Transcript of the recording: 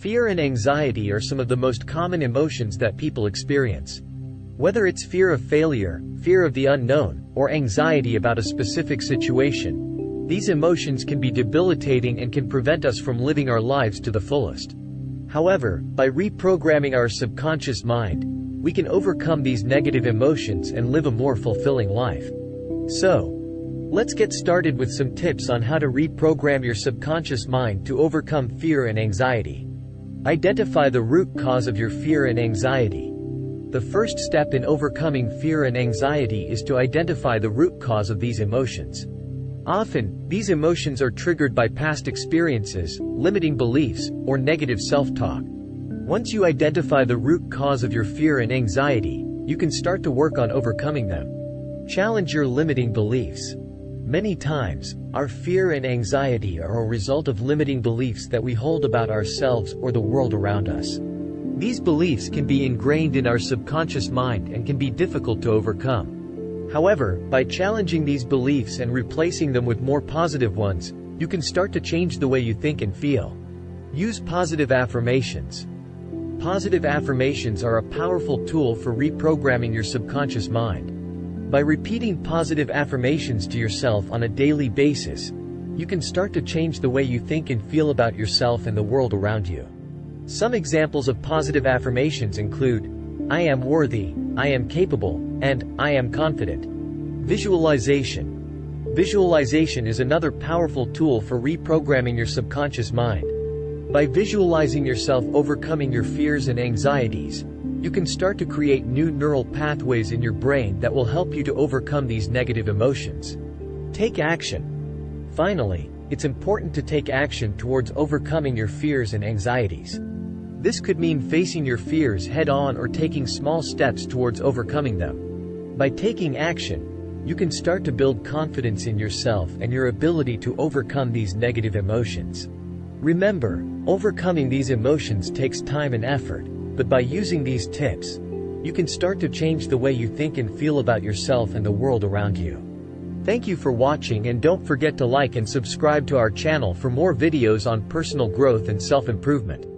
Fear and anxiety are some of the most common emotions that people experience. Whether it's fear of failure, fear of the unknown, or anxiety about a specific situation, these emotions can be debilitating and can prevent us from living our lives to the fullest. However, by reprogramming our subconscious mind, we can overcome these negative emotions and live a more fulfilling life. So, let's get started with some tips on how to reprogram your subconscious mind to overcome fear and anxiety. Identify the root cause of your fear and anxiety. The first step in overcoming fear and anxiety is to identify the root cause of these emotions. Often, these emotions are triggered by past experiences, limiting beliefs, or negative self-talk. Once you identify the root cause of your fear and anxiety, you can start to work on overcoming them. Challenge your limiting beliefs. Many times, our fear and anxiety are a result of limiting beliefs that we hold about ourselves or the world around us. These beliefs can be ingrained in our subconscious mind and can be difficult to overcome. However, by challenging these beliefs and replacing them with more positive ones, you can start to change the way you think and feel. Use positive affirmations. Positive affirmations are a powerful tool for reprogramming your subconscious mind. By repeating positive affirmations to yourself on a daily basis, you can start to change the way you think and feel about yourself and the world around you. Some examples of positive affirmations include, I am worthy, I am capable, and I am confident. Visualization. Visualization is another powerful tool for reprogramming your subconscious mind. By visualizing yourself overcoming your fears and anxieties, you can start to create new neural pathways in your brain that will help you to overcome these negative emotions. Take action. Finally, it's important to take action towards overcoming your fears and anxieties. This could mean facing your fears head-on or taking small steps towards overcoming them. By taking action, you can start to build confidence in yourself and your ability to overcome these negative emotions. Remember, overcoming these emotions takes time and effort, but by using these tips, you can start to change the way you think and feel about yourself and the world around you. Thank you for watching and don't forget to like and subscribe to our channel for more videos on personal growth and self-improvement.